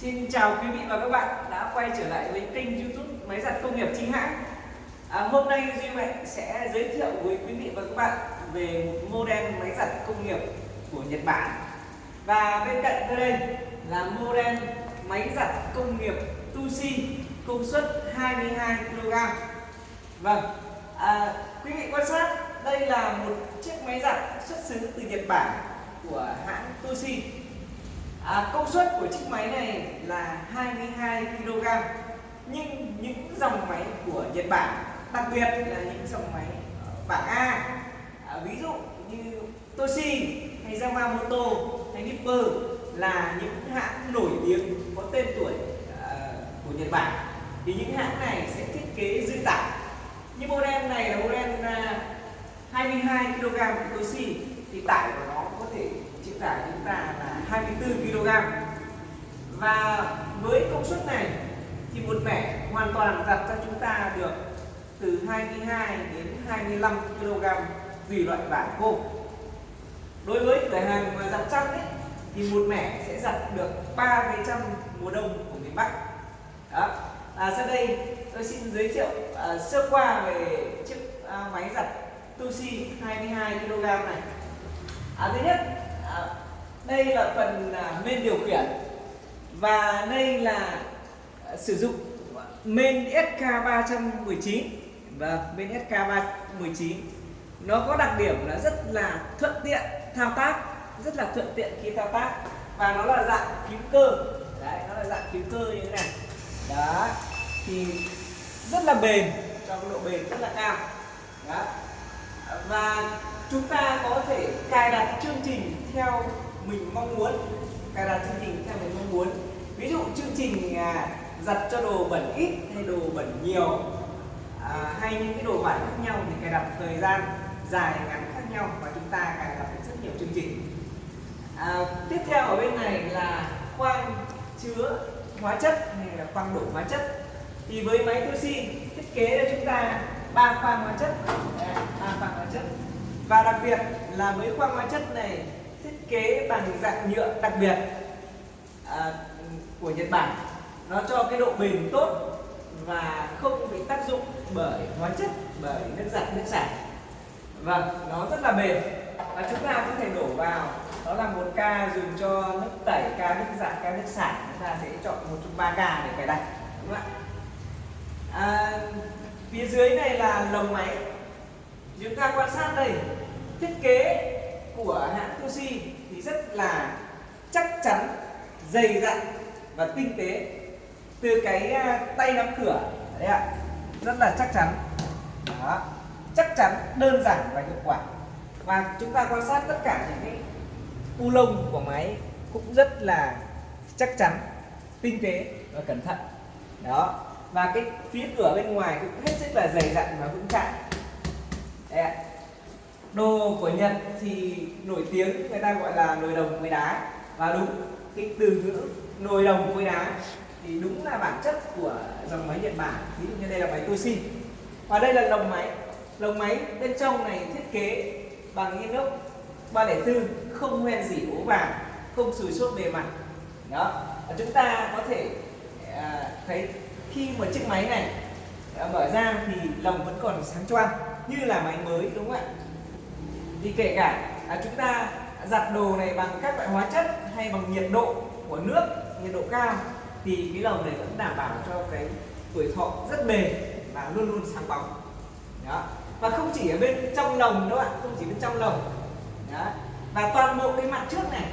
Xin chào quý vị và các bạn đã quay trở lại với kênh youtube Máy giặt công nghiệp chính hãng. À, Hôm nay Duy Mạnh sẽ giới thiệu với quý vị và các bạn về một model máy giặt công nghiệp của Nhật Bản. Và bên cạnh tôi đây là model máy giặt công nghiệp Tusi công suất 22kg Vâng, à, quý vị quan sát đây là một chiếc máy giặt xuất xứ từ Nhật Bản của hãng Tusi à, công suất của chiếc máy này là 22 kg nhưng những dòng máy của Nhật Bản đặc biệt là những dòng máy bảng A à, ví dụ như Toshi hay Yamamoto hay Nipper là những hãng nổi tiếng có tên tuổi à, của Nhật Bản. Thì những hãng này sẽ thiết kế dư tải. Như model này là model à, 22 kg của Toshi thì tải của nó có thể chịu tải chúng ta là 24 kg. Và với công suất này thì một mẻ hoàn toàn giặt cho chúng ta được từ 22 đến 25 kg tùy loại bản khô. Đối với cửa hàng mà giặt chăn ấy thì một mẻ sẽ giặt được 3 cái chăn mùa đông của miền Bắc. Đó. À, sau đây tôi xin giới thiệu à, sơ qua về chiếc à, máy giặt Tusi 22 kg này. À, thứ nhất đây là phần à, main điều khiển và đây là à, sử dụng main SK 319 và bên SK 319 nó có đặc điểm là rất là thuận tiện thao tác, rất là thuận tiện khi thao tác và nó là dạng phím cơ. Đấy, nó là dạng phím cơ như thế này. Đó, thì rất là bền cho độ bền rất là cao. Đó. Và chúng ta có thể cài đặt chương trình theo mình mong muốn cài đặt chương trình theo mình mong muốn. Ví dụ chương trình à, giặt cho đồ bẩn ít hay đồ bẩn nhiều à, hay những cái đồ vải khác nhau thì cài đặt thời gian dài ngắn khác nhau và chúng ta cài đặt rất nhiều chương trình. À, tiếp theo ở bên này là khoang chứa hóa chất hay là khoang đổ hóa chất. Thì với máy Toshi thiết kế cho chúng ta ba khoang hóa chất. Ba khoang hóa chất và đặc biệt là với khoang hóa chất này thiết kế bằng dạng nhựa đặc biệt à, của Nhật Bản. Nó cho cái độ bền tốt và không bị tác dụng bởi hóa chất bởi nước giặt nước xả vâng nó rất là bền. Và chúng ta có thể đổ vào đó là một ca dùng cho nước tẩy ca nước giặt ca nước xả chúng ta sẽ chọn một trong ba ca để cài đặt đúng không ạ? À, phía dưới này là lồng máy. Chúng ta quan sát đây thiết kế của hãng Toshi thì rất là chắc chắn, dày dặn và tinh tế từ cái à, tay nắm cửa. Đấy ạ, rất là chắc chắn. Đó, chắc chắn, đơn giản và hiệu quả. Và chúng ta quan sát tất cả những cái u lông của máy cũng rất là chắc chắn, tinh tế và cẩn thận. Đó, và cái phía cửa bên ngoài cũng hết sức là dày dặn và vững chãi. Đây ạ đồ của Nhật thì nổi tiếng người ta gọi là nồi đồng với đá. Và đúng cái từ ngữ nồi đồng với đá thì đúng là bản chất của dòng máy Nhật Bản. Ví dụ như đây là máy Toshi và đây là lồng máy. Lồng máy bên trong này thiết kế bằng inox 304 không hoen dỉ ố vàng không sùi sốt bề mặt. Đó. Và chúng ta có thể à, thấy khi một chiếc máy này à, mở ra thì lồng vẫn còn sáng choang như là máy mới đúng không ạ? Thì kể cả à, chúng ta giặt đồ này bằng các loại hóa chất hay bằng nhiệt độ của nước nhiệt độ cao thì cái lồng này vẫn đảm bảo cho cái tuổi thọ rất bền và luôn luôn sáng bóng. Đó. Và không chỉ ở bên trong lồng đâu ạ không chỉ bên trong lồng. Đó. Và toàn bộ cái mặt trước này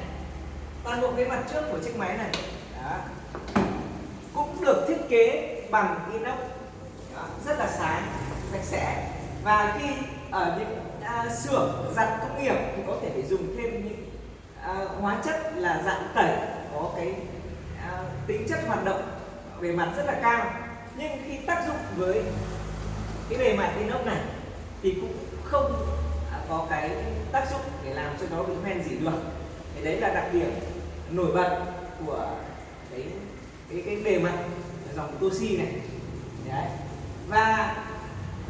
toàn bộ cái mặt trước của chiếc máy này đó cũng được thiết kế bằng inox. Đó, rất là sáng sạch sẽ. Và khi ở những à, xưởng giặt công nghiệp thì có thể phải dùng thêm những à, hóa chất là dạng tẩy có cái à, tính chất hoạt động về mặt rất là cao. Nhưng khi tác dụng với cái bề mặt inox này thì cũng không à, có cái tác dụng để làm cho nó bị hoen gì được. Thì đấy là đặc điểm nổi bật của cái cái cái bề mặt dòng Toshi này. Đấy. Và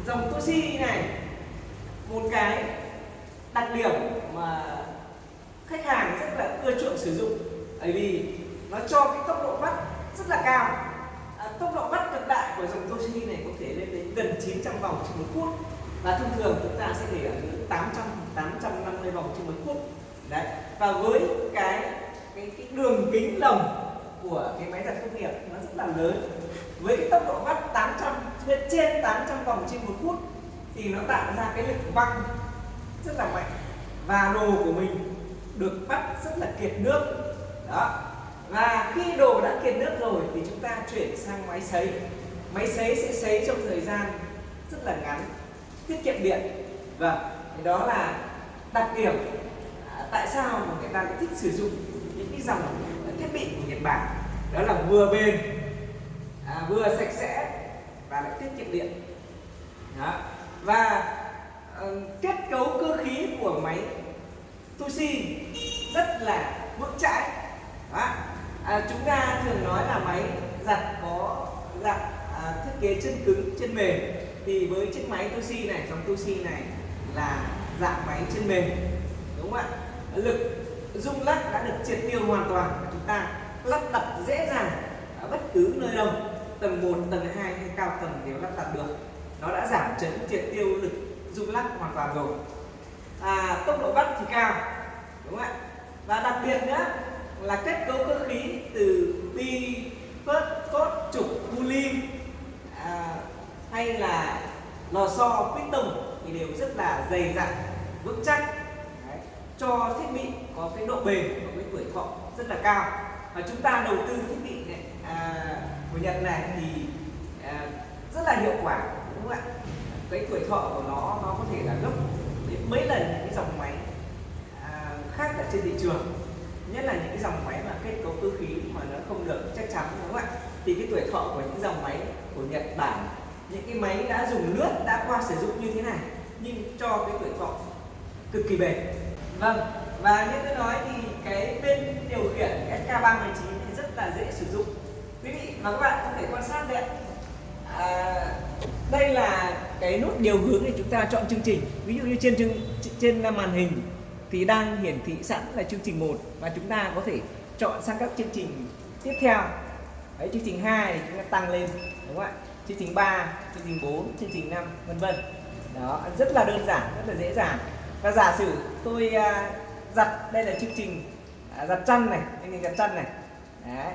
dòng Toshi này một cái đặc điểm mà khách hàng rất là ưa chuộng sử dụng. Bởi vì nó cho cái tốc độ vắt rất là cao. À, tốc độ vắt cực đại của dòng Toshini này có thể lên đến gần 900 vòng trên một phút. Và thông thường chúng ta sẽ để ở ngưỡng 800 850 vòng trên một phút. Đấy. Và với cái cái, cái đường kính lồng của cái máy giặt công nghiệp nó rất là lớn. Với cái tốc độ vắt 800 trên 800 vòng trên một phút thì nó tạo ra cái lực văng rất là mạnh. Và đồ của mình được bắt rất là kiệt nước. Đó. Và khi đồ đã kiệt nước rồi thì chúng ta chuyển sang máy sấy. Máy sấy sẽ sấy trong thời gian rất là ngắn tiết kiệm điện. Vâng, và đó là đặc điểm. À, tại sao mà người ta thích sử dụng những cái dòng thiết bị của Nhật Bản? Đó là vừa bền à, vừa sạch sẽ và lại tiết kiệm điện. Đó và uh, kết cấu cơ khí của máy Tushi rất là vững chãi. Đó. À, chúng ta thường nói là máy giặt có dạng à, thiết kế chân cứng chân mềm. Thì với chiếc máy Tushi này trong Tushi này là dạng máy chân mềm. Đúng không ạ? Lực rung lắc đã được triệt tiêu hoàn toàn. Và chúng ta lắp đặt dễ dàng ở bất cứ nơi đâu. Tầng 1, tầng 2 hay cao tầng đều lắp đặt được nó đã giảm chấn triệt tiêu lực rung lắc hoàn toàn rồi. À, tốc độ bắt thì cao đúng không ạ? Và đặc biệt nữa là kết cấu cơ khí từ bi phớt cốt trục pulley à, hay là lò xo piston thì đều rất là dày dặn vững chắc. Đấy. cho thiết bị có cái độ bền và cái tuổi thọ rất là cao. Và chúng ta đầu tư thiết bị này à, của Nhật này thì à, rất là hiệu quả đúng không ạ? Cái tuổi thọ của nó nó có thể là gấp đến mấy lần những cái dòng máy à, khác ở trên thị trường. Nhất là những cái dòng máy mà kết cấu cơ khí mà nó không được chắc chắn đúng không ạ? Thì cái tuổi thọ của những dòng máy của Nhật Bản những cái máy đã dùng lướt đã qua sử dụng như thế này nhưng cho cái tuổi thọ cực kỳ bền. Vâng và như tôi nói thì cái bên điều khiển SK319 thì rất là dễ sử dụng. Quý vị và các bạn có thể quan sát đây à, đây là cái nút điều hướng để chúng ta chọn chương trình. Ví dụ như trên trên màn hình thì đang hiển thị sẵn là chương trình 1 và chúng ta có thể chọn sang các chương trình tiếp theo. Đấy, chương trình 2 thì chúng ta tăng lên đúng không ạ? Chương trình 3 chương trình 4 chương trình 5 vân vân. Đó rất là đơn giản rất là dễ dàng. Và giả sử tôi uh, giặt đây là chương trình uh, giặt chăn này chương trình giặt chăn này. Đấy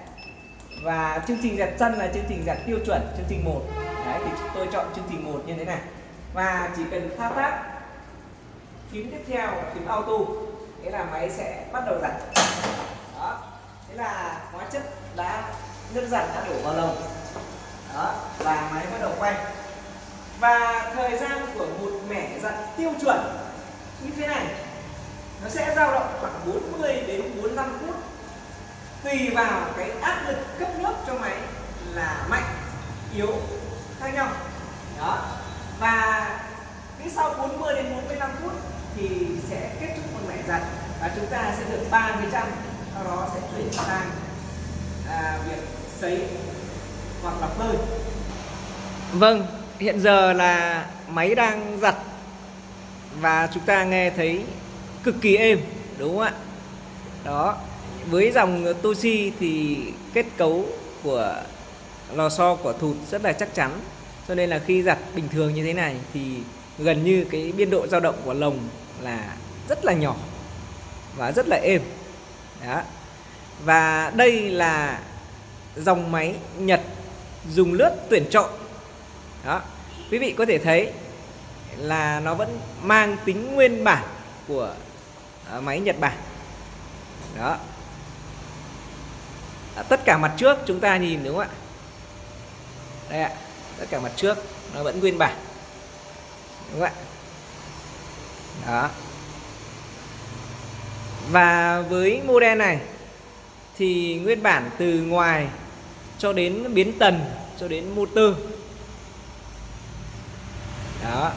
và chương trình giặt chân là chương trình giặt tiêu chuẩn chương trình 1 Đấy, thì tôi chọn chương trình 1 như thế này. Và chỉ cần thao tác phím tiếp theo là phím auto thế là máy sẽ bắt đầu giặt đó. Thế là hóa chất đã nước giặt đã đổ vào lồng. Đó và máy bắt đầu quay. Và thời gian của một mẻ giặt tiêu chuẩn như thế này. Nó sẽ dao động khoảng 40 đến 45 phút tùy vào cái áp lực cấp nước cho máy là mạnh yếu khác nhau. Đó. Và cứ sau 40 đến 45 phút thì sẽ kết thúc một mẻ giặt và chúng ta sẽ được 30 trăm sau đó sẽ chuyển sang à, việc sấy hoặc là bơi vâng hiện giờ là máy đang giặt và chúng ta nghe thấy cực kỳ êm đúng không ạ? Đó với dòng Toshi thì kết cấu của lò xo của thụt rất là chắc chắn. Cho nên là khi giặt bình thường như thế này thì gần như cái biên độ dao động của lồng là rất là nhỏ và rất là êm. Đó. Và đây là dòng máy Nhật dùng lướt tuyển chọn. Đó. Quý vị có thể thấy là nó vẫn mang tính nguyên bản của ờ, máy Nhật Bản. Đó à, tất cả mặt trước chúng ta nhìn đúng không ạ? Đây ạ tất cả mặt trước nó vẫn nguyên bản. Đúng không ạ? Đó. Và với model này thì nguyên bản từ ngoài cho đến biến tần cho đến motor. Đó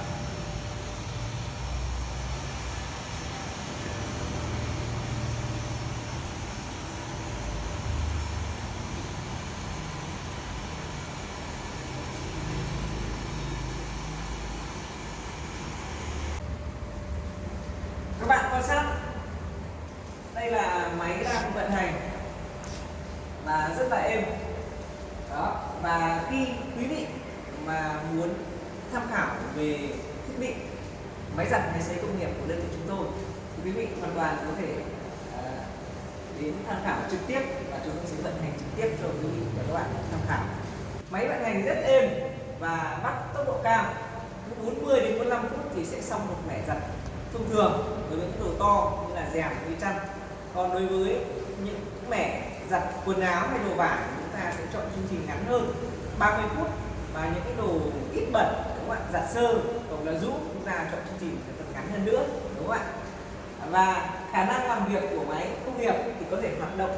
các bạn quan sát đây là máy đang vận hành. Và rất là êm. Đó, và khi quý vị mà muốn tham khảo về thiết bị, máy giặt, máy sấy công nghiệp của đơn vị chúng tôi, thì quý vị hoàn toàn có thể à, đến tham khảo trực tiếp và chúng tôi sẽ vận hành trực tiếp cho quý vị và các bạn tham khảo. Máy vận hành rất êm và bắt tốc độ cao. 40 đến 45 phút thì sẽ xong một mẻ giặt thông thường đối với những đồ to như là rèm với chăn còn đối với những mẻ giặt quần áo hay đồ vải, chúng ta sẽ chọn chương trình ngắn hơn 30 phút. Và những cái đồ ít bẩn, đúng không ạ? Giặt sơ hoặc là rũ, chúng ta chọn chương trình phần ngắn hơn nữa, đúng không ạ? Và khả năng làm việc của máy công nghiệp thì có thể hoạt động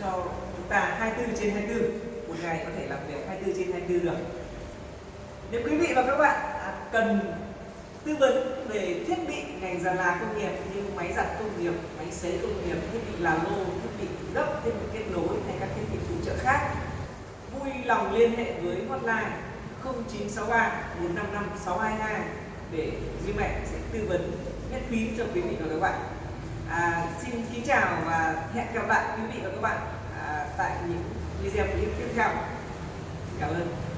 cho chúng ta 24 trên 24 một ngày có thể làm việc 24 trên 24 được. Nếu quý vị và các bạn cần tư vấn về thiết bị ngành giàn là công nghiệp như máy giặt công nghiệp, máy sấy công nghiệp, thiết bị làm lô, thiết bị gấp, thiết bị kết nối hay các thiết bị phụ trợ khác vui lòng liên hệ với hotline 0963 455 622 để Duy Mạnh sẽ tư vấn miễn phí cho quý vị và các bạn. À, xin kính chào và hẹn gặp lại quý vị và các bạn à, tại những video clip tiếp theo. Cảm ơn.